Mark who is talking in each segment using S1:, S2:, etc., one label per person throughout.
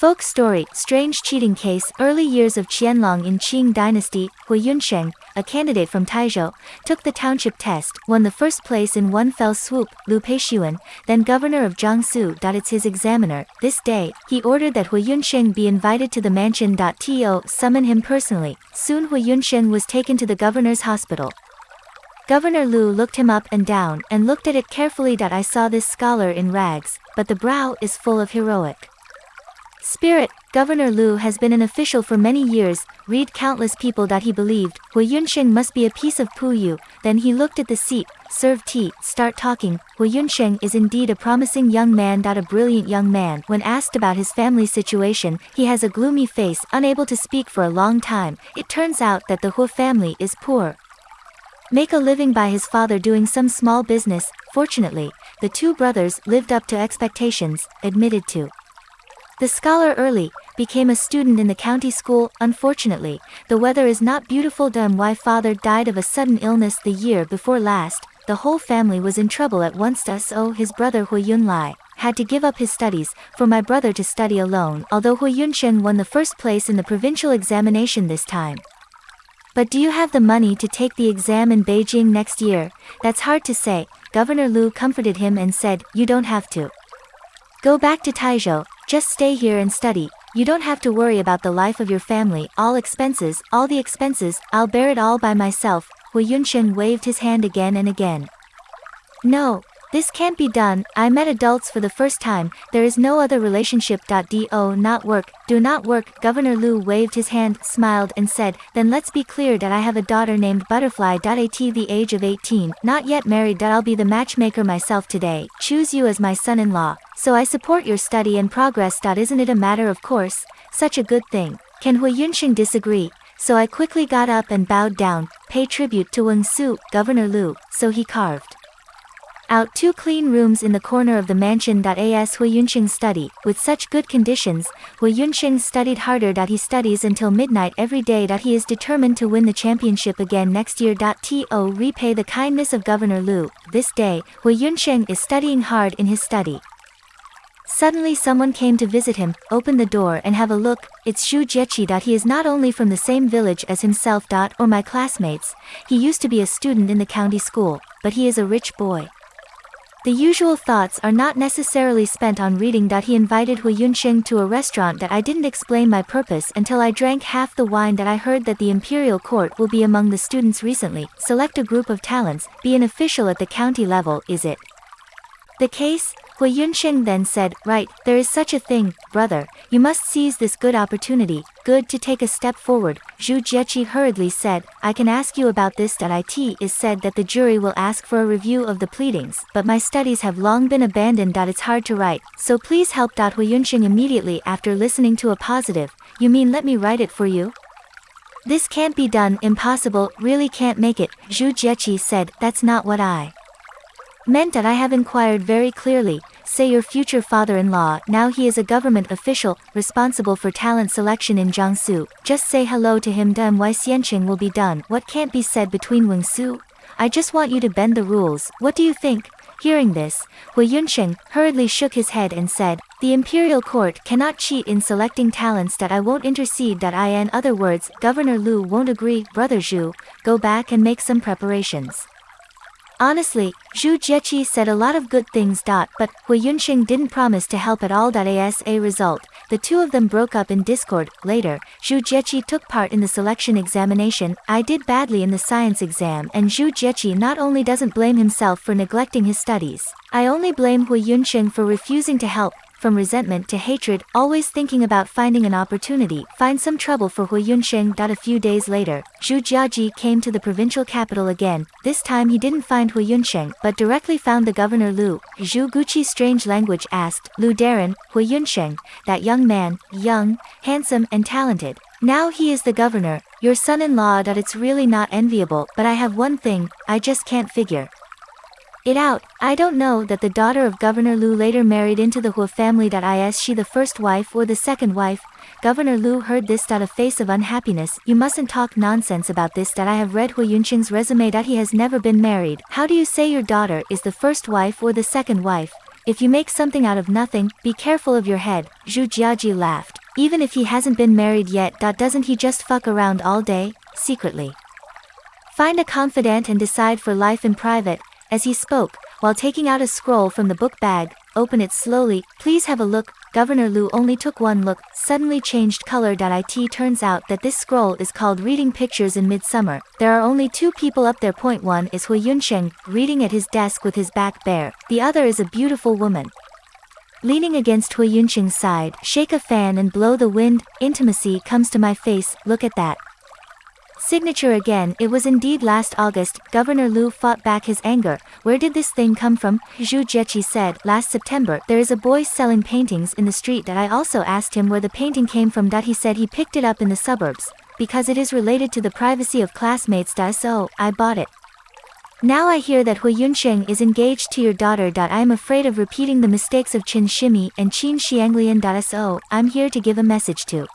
S1: Folk story, strange cheating case, early years of Qianlong in Qing dynasty, Hu Yunsheng, a candidate from Taizhou, took the township test, won the first place in one fell swoop, Lu Peishuan, then governor of Jiangsu. It's his examiner. This day, he ordered that Hu Yunsheng be invited to the mansion. To summon him personally. Soon Hu Yunsheng was taken to the governor's hospital. Governor Lu looked him up and down, and looked at it carefully. I saw this scholar in rags, but the brow is full of heroic. Spirit, Governor Lu has been an official for many years, read countless people that he believed, Hu Yunsheng must be a piece of puyu, then he looked at the seat, serve tea, start talking, Hu Yunsheng is indeed a promising young man. that A brilliant young man, when asked about his family situation, he has a gloomy face, unable to speak for a long time, it turns out that the Hu family is poor. Make a living by his father doing some small business, fortunately, the two brothers lived up to expectations, admitted to. The scholar early became a student in the county school. Unfortunately, the weather is not beautiful. Then why father died of a sudden illness the year before last. The whole family was in trouble at once. So oh, his brother Hu Yunlai had to give up his studies for my brother to study alone. Although Hu Yunshen won the first place in the provincial examination this time. But do you have the money to take the exam in Beijing next year? That's hard to say. Governor Lu comforted him and said, You don't have to. Go back to Taizhou, just stay here and study, you don't have to worry about the life of your family, all expenses, all the expenses, I'll bear it all by myself, Hu Yunshen waved his hand again and again. No, this can't be done, I met adults for the first time, there is no other relationship. Do not work, do not work. Governor Lu waved his hand, smiled and said, then let's be clear that I have a daughter named Butterfly. At the age of 18, not yet married. I'll be the matchmaker myself today, choose you as my son-in-law, so I support your study and progress. Isn't it a matter of course, such a good thing. Can Hui Yunxing disagree? So I quickly got up and bowed down, pay tribute to Weng Su, Governor Lu, so he carved out two clean rooms in the corner of the mansion. As Hui Yunqing study, with such good conditions, Hui Yunqing studied harder. That he studies until midnight every day. That he is determined to win the championship again next year. To repay the kindness of Governor Lu, this day, Hui Yunqing is studying hard in his study. Suddenly someone came to visit him, open the door and have a look, it's Zhu Jieqi. That he is not only from the same village as himself. Or my classmates, he used to be a student in the county school, but he is a rich boy. The usual thoughts are not necessarily spent on reading. That he invited Hu Yunxing to a restaurant that I didn't explain my purpose until I drank half the wine that I heard that the imperial court will be among the students recently, select a group of talents, be an official at the county level, is it? The case, Hui Yunsheng then said, Right, there is such a thing, brother, you must seize this good opportunity, good to take a step forward. Zhu Jieqi hurriedly said, I can ask you about this. It is said that the jury will ask for a review of the pleadings, but my studies have long been abandoned. That it's hard to write, so please help. Hui Yunsheng immediately after listening to a positive, you mean let me write it for you? This can't be done, impossible, really can't make it, Zhu Jieqi said, that's not what I meant that I have inquired very clearly, say your future father-in-law, now he is a government official, responsible for talent selection in Jiangsu, just say hello to him then why Xianqing will be done, what can't be said between Wing Su? I just want you to bend the rules, what do you think? Hearing this, Hui Yunsheng hurriedly shook his head and said, The imperial court cannot cheat in selecting talents that I won't intercede that I in other words, Governor Lu won't agree, Brother Zhu, go back and make some preparations. Honestly, Zhu Jieqi said a lot of good things. But Hui Yunxing didn't promise to help at all. As a result, the two of them broke up in discord. Later, Zhu Jieqi took part in the selection examination. I did badly in the science exam, and Zhu Jieqi not only doesn't blame himself for neglecting his studies. I only blame Hui Yunxing for refusing to help from resentment to hatred, always thinking about finding an opportunity, find some trouble for Hui Yunsheng. A few days later, Zhu Jiaji came to the provincial capital again, this time he didn't find Hui Yunsheng, but directly found the governor Lu. Zhu Guqi's strange language asked, Lu Darren, Hui Yunsheng, that young man, young, handsome and talented. Now he is the governor, your son-in-law. That it's really not enviable, but I have one thing, I just can't figure it out. I don't know that the daughter of Governor Lu later married into the Hu family. Is she the first wife or the second wife? Governor Lu heard this. A face of unhappiness. You mustn't talk nonsense about this. That I have read Hu Yunqing's resume. That he has never been married. How do you say your daughter is the first wife or the second wife? if you make something out of nothing, be careful of your head, Zhu Jiaji laughed. Even if he hasn't been married yet. Doesn't he just fuck around all day, secretly? Find a confidant and decide for life in private, as he spoke, while taking out a scroll from the book bag, open it slowly, please have a look, Governor Lu only took one look, suddenly changed color. It turns out that this scroll is called Reading Pictures in Midsummer. There are only two people up there. Point one is Hui Yunsheng, reading at his desk with his back bare. The other is a beautiful woman. Leaning against Hui Yunsheng's side, shake a fan and blow the wind, intimacy comes to my face, look at that. Signature again, it was indeed last August, Governor Lu fought back his anger. Where did this thing come from? Zhu Jieqi said, last September, there is a boy selling paintings in the street that I also asked him where the painting came from. That he said he picked it up in the suburbs. Because it is related to the privacy of classmates. So, oh, I bought it. Now I hear that Hui Yunsheng is engaged to your daughter. I am afraid of repeating the mistakes of Qin Shimi and Qin Xianglian. So, oh, I'm here to give a message to.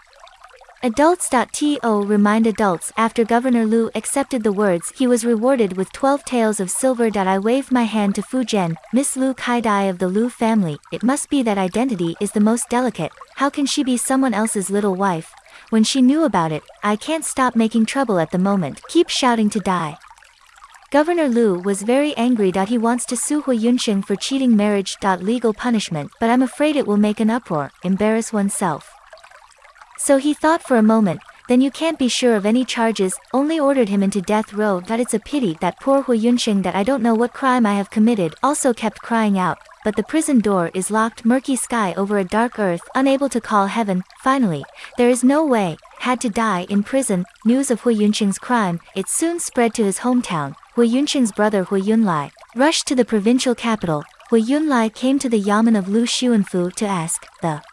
S1: Adults.to remind adults after Governor Lu accepted the words he was rewarded with 12 taels of silver. I waved my hand to Fu Zhen, Miss Lu Kaidai of the Lu family, it must be that identity is the most delicate, how can she be someone else's little wife? When she knew about it, I can't stop making trouble at the moment, keep shouting to die. Governor Lu was very angry. That he wants to sue Hui Yunsheng for cheating marriage. Legal punishment, but I'm afraid it will make an uproar, embarrass oneself. So he thought for a moment, then you can't be sure of any charges, only ordered him into death row. That it's a pity that poor Hui Yunsheng that I don't know what crime I have committed also kept crying out, but the prison door is locked murky sky over a dark earth, unable to call heaven, finally, there is no way, had to die in prison, news of Hui Yunsheng's crime, it soon spread to his hometown, Hui Yunsheng's brother Hui Yunlai, rushed to the provincial capital, Hui Yunlai came to the yamen of Lu Xuanfu to ask, the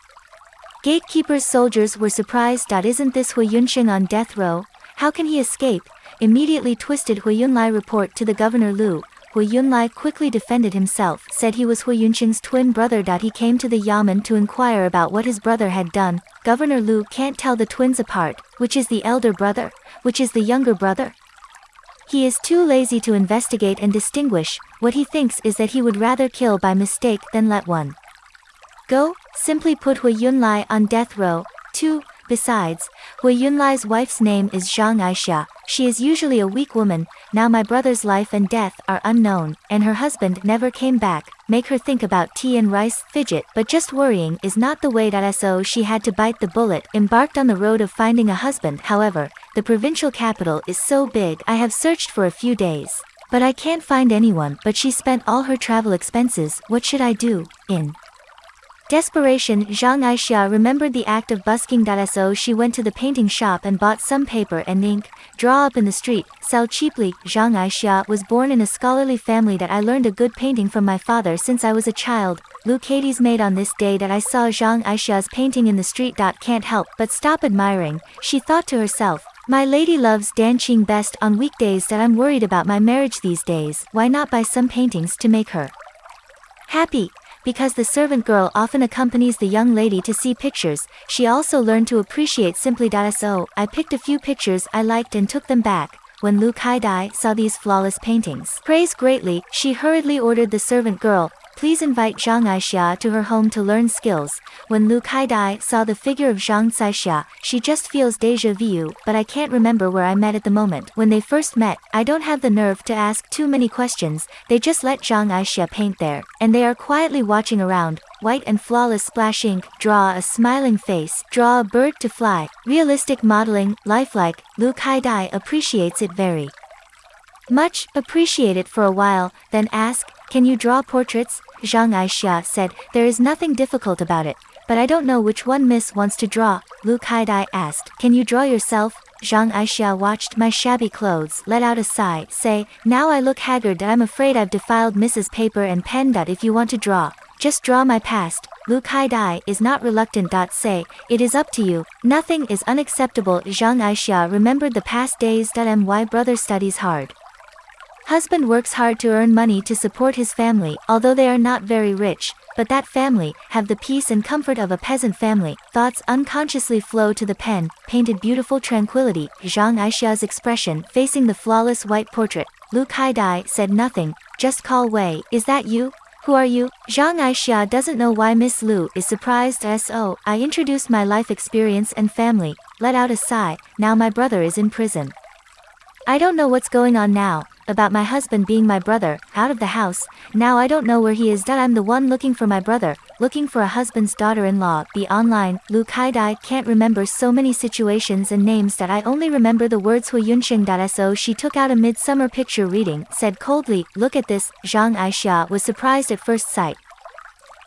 S1: Gatekeeper's soldiers were surprised. Isn't this Hui Yunsheng on death row? How can he escape? Immediately twisted Hui Yunlai report to the governor Lu. Hui Yunlai quickly defended himself, said he was Hui Yunsheng's twin brother. He came to the yamen to inquire about what his brother had done. Governor Lu can't tell the twins apart, which is the elder brother, which is the younger brother. He is too lazy to investigate and distinguish, what he thinks is that he would rather kill by mistake than let one go, simply put Hui Yunlai on death row. 2. Besides, Hui Yunlai's wife's name is Zhang Aisha. She is usually a weak woman, now my brother's life and death are unknown, and her husband never came back, make her think about tea and rice, fidget, but just worrying is not the way that so she had to bite the bullet, embarked on the road of finding a husband, however, the provincial capital is so big I have searched for a few days. But I can't find anyone, but she spent all her travel expenses, what should I do, in Desperation, Zhang Aisha remembered the act of busking. So she went to the painting shop and bought some paper and ink, draw up in the street, sell cheaply. Zhang Aisha was born in a scholarly family that I learned a good painting from my father since I was a child. Lu Kaidai's made on this day that I saw Zhang Aisha's painting in the street. Can't help but stop admiring, she thought to herself. My lady loves dancing best on weekdays that I'm worried about my marriage these days, why not buy some paintings to make her happy? Because the servant girl often accompanies the young lady to see pictures, she also learned to appreciate simply. So, I picked a few pictures I liked and took them back. When Lu Kaidai saw these flawless paintings, praised greatly, she hurriedly ordered the servant girl, Please invite Zhang Aixia to her home to learn skills. When Lu Kaidai saw the figure of Zhang Caixia, she just feels deja vu, but I can't remember where I met at the moment. When they first met, I don't have the nerve to ask too many questions, they just let Zhang Aixia paint there, and they are quietly watching around, white and flawless splash ink, draw a smiling face, draw a bird to fly, realistic modeling, lifelike, Lu Kaidai appreciates it very much, appreciate it for a while, then ask, can you draw portraits? Zhang Aixia said, there is nothing difficult about it, but I don't know which one miss wants to draw. Lu Kaidai asked, can you draw yourself? Zhang Aixia watched my shabby clothes, let out a sigh, say, now I look haggard I'm afraid I've defiled Mrs. Paper and pen. If you want to draw, just draw my past. Lu Kaidai is not reluctant. Say, it is up to you, nothing is unacceptable. Zhang Aixia remembered the past days. My brother studies hard. Husband works hard to earn money to support his family, although they are not very rich, but that family, have the peace and comfort of a peasant family. Thoughts unconsciously flow to the pen, painted beautiful tranquility, Zhang Aixia's expression facing the flawless white portrait. Lu Kaidai said nothing, just call Wei, is that you? Who are you? Zhang Aixia doesn't know why Miss Lu is surprised so I introduced my life experience and family, let out a sigh, now my brother is in prison. I don't know what's going on now, about my husband being my brother, out of the house, now I don't know where he is. That I'm the one looking for my brother, looking for a husband's daughter-in-law, be online, Lu Kaidai. Can't remember so many situations and names that I only remember the words Hui Yunsheng.so she took out a midsummer picture reading, said coldly, look at this, Zhang Aixia was surprised at first sight.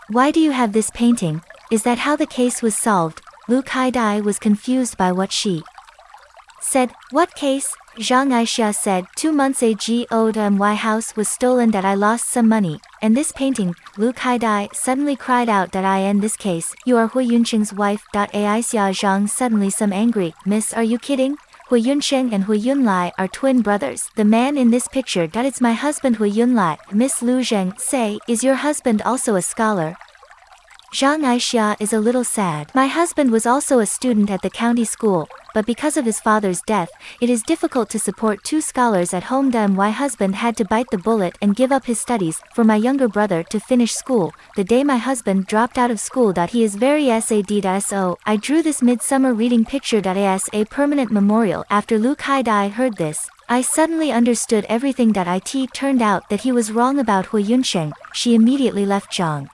S1: Why do you have this painting, is that how the case was solved, Lu Kaidai was confused by what she said, what case, Zhang Aixia said, two months ago my house was stolen that I lost some money, and this painting, Lu Kaidai suddenly cried out that I in this case, you are Hui Yunqing's wife. Aixia Zhang suddenly some angry, miss are you kidding? Hui Yunsheng and Hui Yunlai are twin brothers. The man in this picture that it's my husband Hui Yunlai, Miss Lu Zheng, say, is your husband also a scholar? Zhang Aixia is a little sad. My husband was also a student at the county school, but because of his father's death, it is difficult to support two scholars at home. Then My husband had to bite the bullet and give up his studies for my younger brother to finish school. The day my husband dropped out of school. that He is very sad. So, I drew this midsummer reading picture. As a permanent memorial. After Lu Kaidai heard this, I suddenly understood everything that it turned out that he was wrong about Hui Yunsheng. She immediately left Zhang.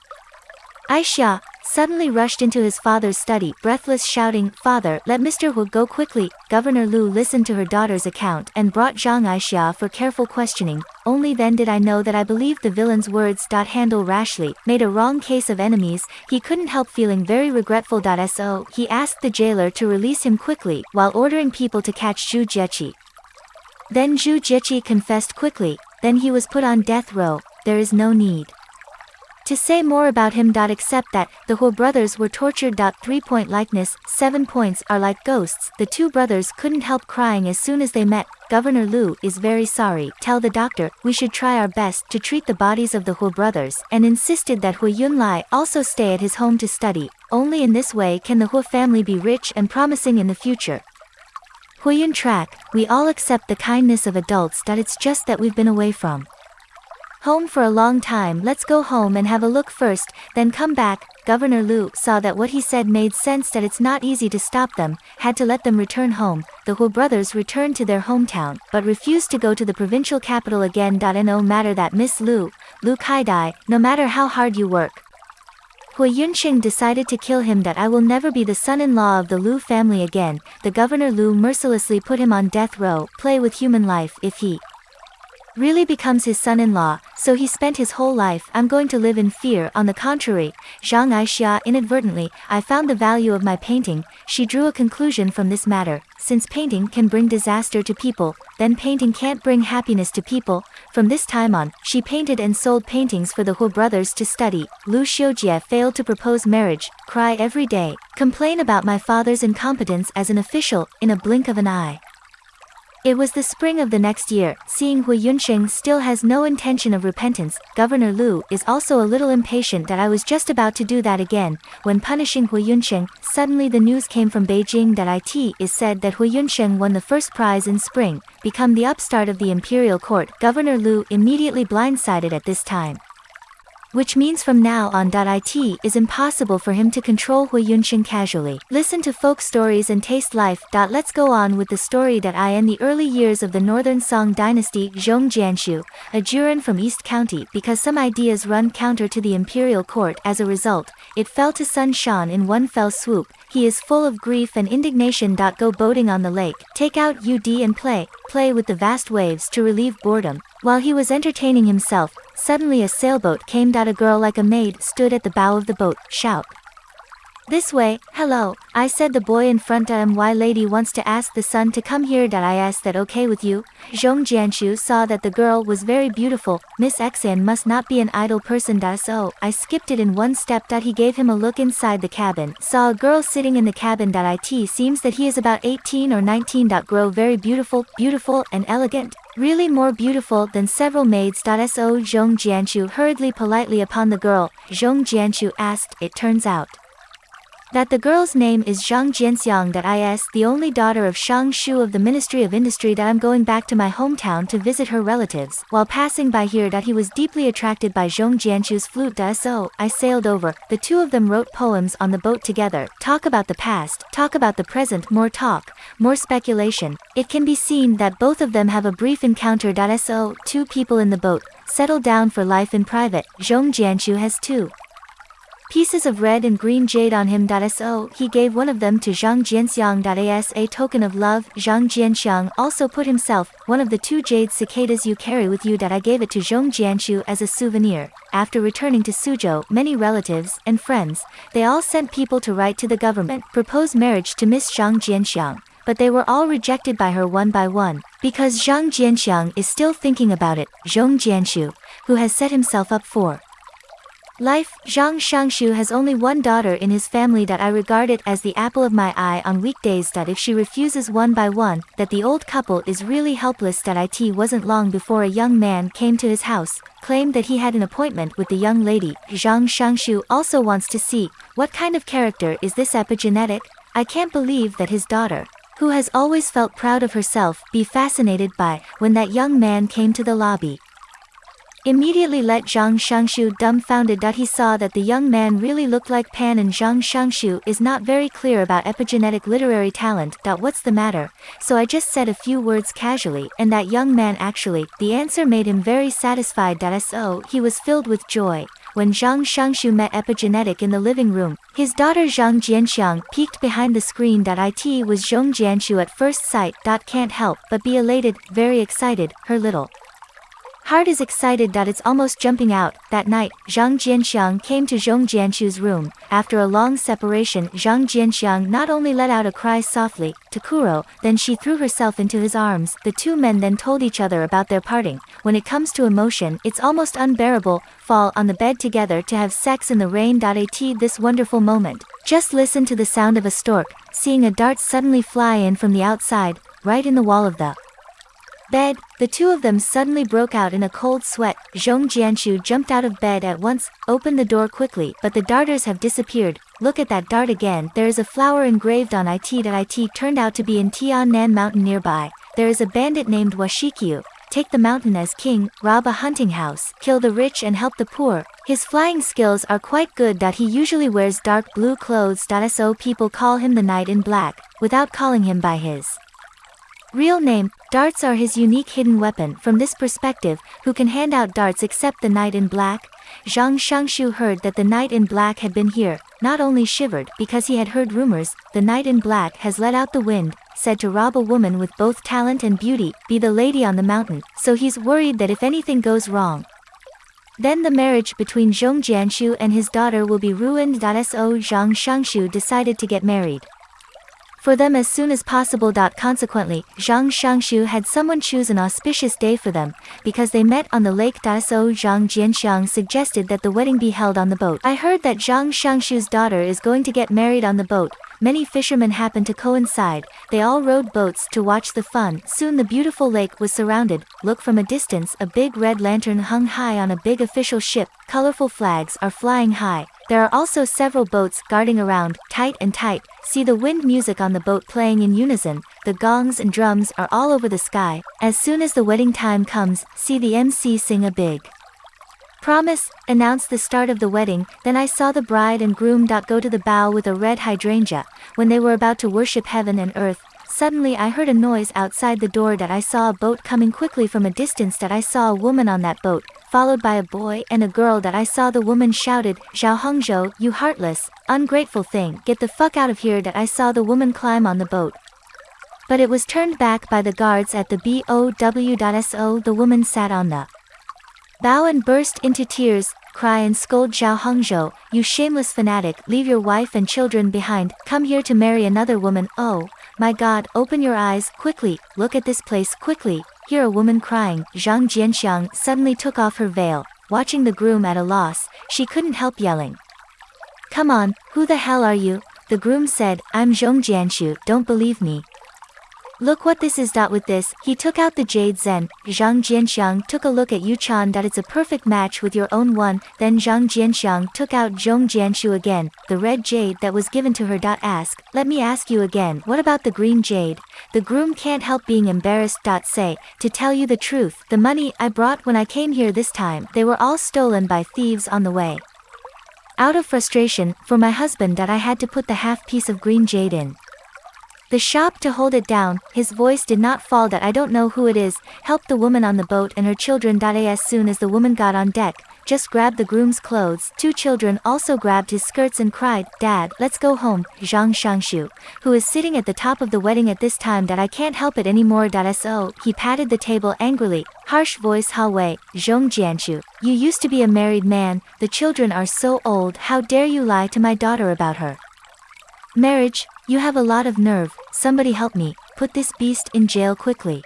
S1: Aixia suddenly rushed into his father's study, breathless shouting, Father, let Mr. Hu go quickly. Governor Lu listened to her daughter's account and brought Zhang Aixia for careful questioning. Only then did I know that I believed the villain's words. Handle rashly, made a wrong case of enemies, he couldn't help feeling very regretful. So, he asked the jailer to release him quickly, while ordering people to catch Zhu Jieqi. Then Zhu Jieqi confessed quickly, then he was put on death row, there is no need. To say more about him. Except that, the Hu brothers were tortured. 3 point likeness, 7 points are like ghosts. The two brothers couldn't help crying as soon as they met. Governor Lu is very sorry. Tell the doctor, we should try our best to treat the bodies of the Hu brothers, and insisted that Hu Yunlai also stay at his home to study. Only in this way can the Hu family be rich and promising in the future. Huiyun track, we all accept the kindness of adults that it's just that we've been away from. Home for a long time let's go home and have a look first, then come back. Governor Lu saw that what he said made sense that it's not easy to stop them, had to let them return home. The Hu brothers returned to their hometown, but refused to go to the provincial capital again. No matter that Miss Lu, Lu Kaidai, no matter how hard you work. Hui Yunqing decided to kill him that I will never be the son-in-law of the Lu family again. The governor Lu mercilessly put him on death row, play with human life if he really becomes his son-in-law, so he spent his whole life I'm going to live in fear on the contrary, Zhang Aixia inadvertently, I found the value of my painting, she drew a conclusion from this matter, since painting can bring disaster to people, then painting can't bring happiness to people, from this time on, she painted and sold paintings for the Hu brothers to study, Lu Xiujie failed to propose marriage, cry every day, complain about my father's incompetence as an official, in a blink of an eye. It was the spring of the next year, seeing Hui Yunsheng still has no intention of repentance, Governor Lu is also a little impatient that I was just about to do that again, when punishing Hui Yunsheng, suddenly the news came from Beijing that it is said that Hui Yunsheng won the first prize in spring, become the upstart of the imperial court, Governor Lu immediately blindsided at this time which means from now on. It is impossible for him to control Hui Yunqing casually. Listen to folk stories and taste life. Let's go on with the story that I in the early years of the Northern Song dynasty Zhong Jianshu, a Juren from East County because some ideas run counter to the imperial court as a result, it fell to Sun Shan in one fell swoop, he is full of grief and indignation. Go boating on the lake, take out UD and play, play with the vast waves to relieve boredom. While he was entertaining himself, suddenly a sailboat came. out A girl like a maid stood at the bow of the boat, shout. This way, hello, I said the boy in front of my lady wants to ask the son to come here. that I asked that okay with you. Zhong Jianshu saw that the girl was very beautiful, Miss Xian must not be an idle person. da So, I skipped it in one step. that He gave him a look inside the cabin, saw a girl sitting in the cabin. It seems that he is about 18 or 19. Grow very beautiful, beautiful and elegant. Really more beautiful than several maids. So Zhong Jianshu hurriedly politely upon the girl, Zhong Jianshu asked, it turns out. That the girl's name is Zhang Jianxiang that is the only daughter of Shang Shu of the Ministry of Industry that I'm going back to my hometown to visit her relatives. While passing by here that he was deeply attracted by Zhong Jianchu's flute da so I sailed over. The two of them wrote poems on the boat together. Talk about the past, talk about the present, more talk, more speculation. It can be seen that both of them have a brief encounter. So two people in the boat, settled down for life in private. Zhong Jianchu has two pieces of red and green jade on him. So oh, he gave one of them to Zhang Jianxiang as a token of love. Zhang Jianxiang also put himself one of the two jade cicadas you carry with you that I gave it to Zhong Jianchu as a souvenir. After returning to Suzhou, many relatives and friends, they all sent people to write to the government, propose marriage to Miss Zhang Jianxiang but they were all rejected by her one by one, because Zhang Jianxiang is still thinking about it, Zhong Jianxu, who has set himself up for Life, Zhang Shangshu has only one daughter in his family that I regard it as the apple of my eye on weekdays that if she refuses one by one, that the old couple is really helpless that it wasn't long before a young man came to his house, claimed that he had an appointment with the young lady, Zhang Shangshu also wants to see, what kind of character is this epigenetic? I can't believe that his daughter, who has always felt proud of herself, be fascinated by, when that young man came to the lobby. Immediately let Zhang Shangshu dumbfounded that he saw that the young man really looked like Pan and Zhang Shangshu is not very clear about epigenetic literary talent that what's the matter, so I just said a few words casually and that young man actually, the answer made him very satisfied that so oh, he was filled with joy. When Zhang Shangshu met epigenetic in the living room, his daughter Zhang Jianxiang peeked behind the screen that it was Zhong Jianshu at first sight. Can't help but be elated, very excited, her little Heart is excited that it's almost jumping out. That night, Zhang Jianxiang came to Zhong Jianshu's room. After a long separation, Zhang Jianxiang not only let out a cry softly, Takuro, then she threw herself into his arms. The two men then told each other about their parting. When it comes to emotion, it's almost unbearable. Fall on the bed together to have sex in the rain. At this wonderful moment. Just listen to the sound of a stork, seeing a dart suddenly fly in from the outside, right in the wall of the bed, the two of them suddenly broke out in a cold sweat. Zhong Jianshu jumped out of bed at once, opened the door quickly, but the darters have disappeared. Look at that dart again. There is a flower engraved on it that it turned out to be in Tiannan mountain nearby. There is a bandit named Washikyu. Take the mountain as king, rob a hunting house, kill the rich and help the poor. His flying skills are quite good that he usually wears dark blue clothes. So people call him the knight in black, without calling him by his Real name, darts are his unique hidden weapon from this perspective, who can hand out darts except the knight in black? Zhang Shangshu heard that the knight in black had been here, not only shivered because he had heard rumors, the knight in black has let out the wind, said to rob a woman with both talent and beauty, be the lady on the mountain, so he's worried that if anything goes wrong, then the marriage between Zhong Jianshu and his daughter will be ruined. So Zhang Shangshu decided to get married for them as soon as possible. Consequently, Zhang Shangshu had someone choose an auspicious day for them, because they met on the lake. So Zhang Jianxiang suggested that the wedding be held on the boat. I heard that Zhang Shangshu's daughter is going to get married on the boat. Many fishermen happened to coincide. They all rowed boats to watch the fun. Soon the beautiful lake was surrounded. Look from a distance, a big red lantern hung high on a big official ship. Colorful flags are flying high. There are also several boats guarding around, tight and tight. See the wind music on the boat playing in unison. The gongs and drums are all over the sky. As soon as the wedding time comes, see the MC sing a big promise, announce the start of the wedding, then I saw the bride and groom. Dot go to the bow with a red hydrangea. When they were about to worship heaven and earth, Suddenly I heard a noise outside the door that I saw a boat coming quickly from a distance that I saw a woman on that boat, followed by a boy and a girl that I saw the woman shouted, Zhao Hongzhou, you heartless, ungrateful thing, get the fuck out of here that I saw the woman climb on the boat. But it was turned back by the guards at the BOW.SO the woman sat on the bow and burst into tears, cry and scold Zhao Hongzhou, you shameless fanatic, leave your wife and children behind, come here to marry another woman, oh, my god, open your eyes, quickly, look at this place quickly, hear a woman crying, Zhang Jianxiang suddenly took off her veil, watching the groom at a loss, she couldn't help yelling. Come on, who the hell are you? The groom said, I'm Zhong Jianshu, don't believe me. Look what this is. With this, he took out the jade zen. Zhang Jianxiang took a look at Yu Chan. It's a perfect match with your own one. Then Zhang Jianxiang took out Zhong Jianshu again, the red jade that was given to her. Ask, let me ask you again, what about the green jade? The groom can't help being embarrassed. Say, to tell you the truth, the money I brought when I came here this time, they were all stolen by thieves on the way. Out of frustration, for my husband that I had to put the half piece of green jade in. The shop to hold it down, his voice did not fall that I don't know who it is, helped the woman on the boat and her children. As soon as the woman got on deck, just grabbed the groom's clothes, two children also grabbed his skirts and cried, Dad, let's go home, Zhang Shangshu, who is sitting at the top of the wedding at this time that I can't help it anymore. So, oh, he patted the table angrily, harsh voice Ha Wei, Zhong Jianshu, you used to be a married man, the children are so old, how dare you lie to my daughter about her. Marriage, you have a lot of nerve, somebody help me, put this beast in jail quickly.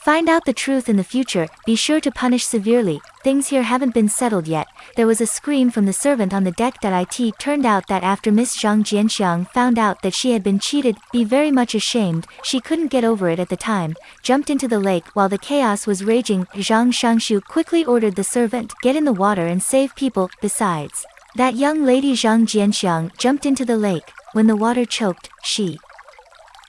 S1: Find out the truth in the future, be sure to punish severely, things here haven't been settled yet. There was a scream from the servant on the deck that it turned out that after Miss Zhang Jianxiang found out that she had been cheated, be very much ashamed, she couldn't get over it at the time, jumped into the lake while the chaos was raging, Zhang Shangshu quickly ordered the servant, get in the water and save people, besides. That young lady Zhang Jianxiang jumped into the lake. When the water choked, she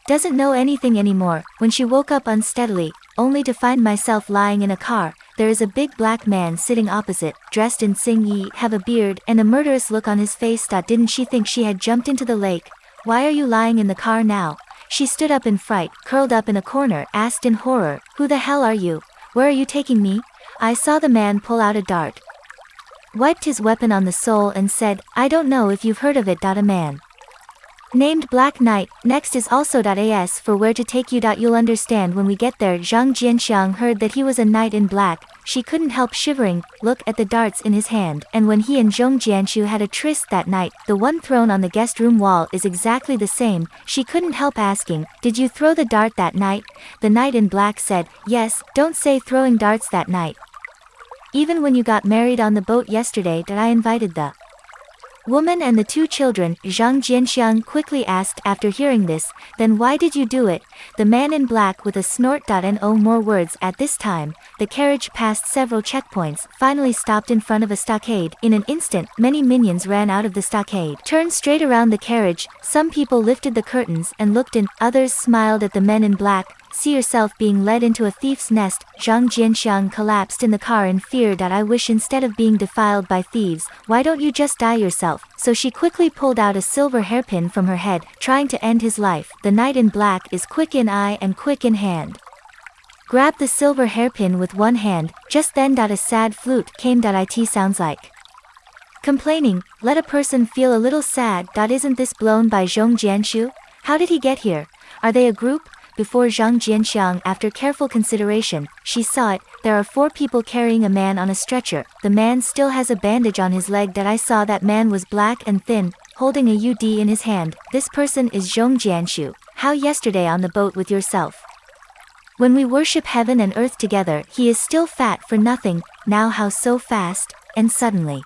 S1: doesn't know anything anymore. When she woke up unsteadily, only to find myself lying in a car, there is a big black man sitting opposite, dressed in Sing Yi, have a beard and a murderous look on his face. Didn't she think she had jumped into the lake? Why are you lying in the car now? She stood up in fright, curled up in a corner, asked in horror, Who the hell are you? Where are you taking me? I saw the man pull out a dart, wiped his weapon on the sole and said, I don't know if you've heard of it. A man named Black Knight, next is also .as for where to take you. You'll understand when we get there. Zhang Jianxiang heard that he was a knight in black, she couldn't help shivering, look at the darts in his hand, and when he and Zhong Jianshu had a tryst that night, the one thrown on the guest room wall is exactly the same, she couldn't help asking, did you throw the dart that night? The knight in black said, yes, don't say throwing darts that night, even when you got married on the boat yesterday that I invited the woman and the two children, Zhang Jianxiang quickly asked after hearing this, then why did you do it? The man in black with a snort. And oh more words at this time, the carriage passed several checkpoints, finally stopped in front of a stockade. In an instant, many minions ran out of the stockade, turned straight around the carriage, some people lifted the curtains and looked in, others smiled at the men in black, see yourself being led into a thief's nest, Zhang Jianxiang collapsed in the car in fear that I wish instead of being defiled by thieves, why don't you just die yourself? So she quickly pulled out a silver hairpin from her head, trying to end his life. The knight in black is quick in eye and quick in hand. Grab the silver hairpin with one hand, just then. A sad flute came. It sounds like complaining, let a person feel a little sad. Isn't this blown by Zhong Jianshu? How did he get here? Are they a group? Before Zhang Jianxiang after careful consideration, she saw it, there are four people carrying a man on a stretcher, the man still has a bandage on his leg that I saw. That man was black and thin, holding a UD in his hand, this person is Zhong Jianshu, how yesterday on the boat with yourself. When we worship heaven and earth together, he is still fat for nothing, now how so fast, and suddenly.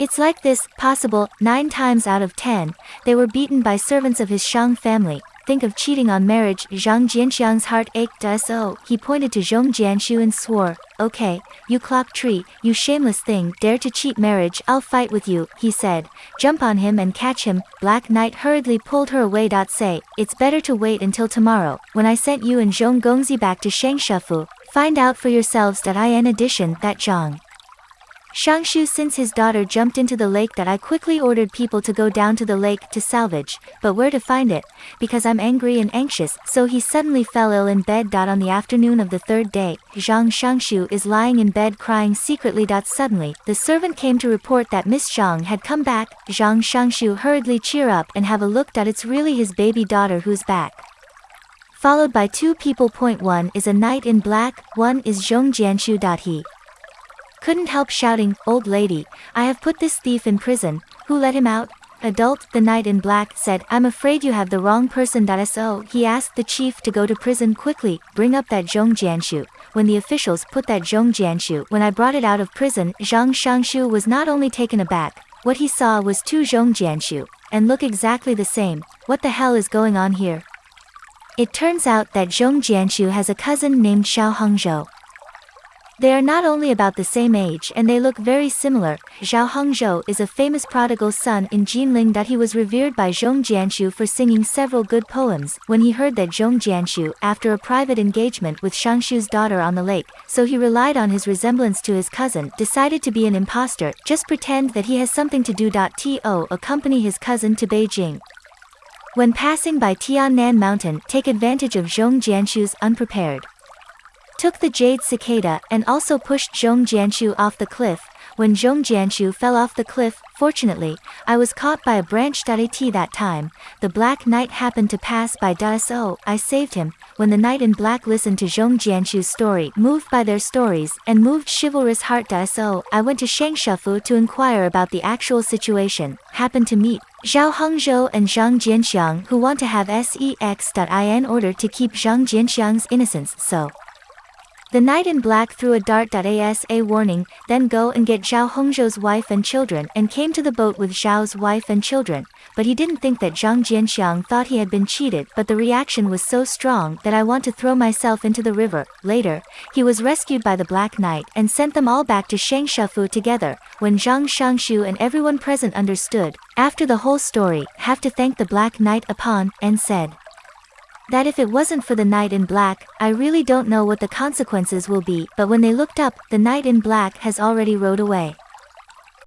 S1: It's like this, possible, nine times out of ten, they were beaten by servants of his Shang family, think of cheating on marriage, Zhang Jianxiang's heart ached so, oh. he pointed to Zhong Jianshu and swore, okay, you clock tree, you shameless thing, dare to cheat marriage, I'll fight with you, he said, jump on him and catch him, Black Knight hurriedly pulled her away. Say, it's better to wait until tomorrow, when I sent you and Zhong Gongzi back to Shengshefu, find out for yourselves that I in addition, that Zhang. Shangshu since his daughter jumped into the lake that I quickly ordered people to go down to the lake to salvage, but where to find it, because I'm angry and anxious, so he suddenly fell ill in bed. On the afternoon of the third day, Zhang Shangshu is lying in bed crying secretly. Suddenly, the servant came to report that Miss Zhang had come back, Zhang Shangshu hurriedly cheer up and have a look. That it's really his baby daughter who's back followed by two people. Point one is a knight in black, one is Zhong Jianshu. He couldn't help shouting, Old lady, I have put this thief in prison, who let him out? Adult, the knight in black, said, I'm afraid you have the wrong person. So he asked the chief to go to prison quickly, bring up that Zhong Jianshu. When the officials put that Zhong Jianshu, when I brought it out of prison, Zhang Shangshu was not only taken aback, what he saw was two Zhong Jianshu, and look exactly the same, what the hell is going on here? It turns out that Zhong Jianshu has a cousin named Xiao Hongzhou. They are not only about the same age and they look very similar. Zhao Hongzhou is a famous prodigal son in Jinling that he was revered by Zhong Jianshu for singing several good poems when he heard that Zhong Jianshu after a private engagement with Shangshu's daughter on the lake, so he relied on his resemblance to his cousin, decided to be an impostor, just pretend that he has something to do. To accompany his cousin to Beijing. When passing by Tiannan Mountain, take advantage of Zhong Jianshu's unprepared took the jade cicada and also pushed Zhong Jianshu off the cliff. When Zhong Jianshu fell off the cliff, fortunately, I was caught by a branch. At that time, the Black Knight happened to pass by. So, I saved him. When the Knight in Black listened to Zhong Jianshu's story, moved by their stories, and moved chivalrous heart. So, I went to Shangshafu to inquire about the actual situation, happened to meet Zhao Hongzhou and Zhang Jianxiang who want to have sex. In order to keep Zhang Jianxiang's innocence, so. The knight in black threw a dart. As a warning, then go and get Zhao Hongzhou's wife and children and came to the boat with Zhao's wife and children, but he didn't think that Zhang Jianxiang thought he had been cheated but the reaction was so strong that I want to throw myself into the river. Later, he was rescued by the Black Knight and sent them all back to Shangshafu together, when Zhang Shangshu and everyone present understood, after the whole story, have to thank the Black Knight upon, and said, that if it wasn't for the knight in black, I really don't know what the consequences will be, but when they looked up, the knight in black has already rode away.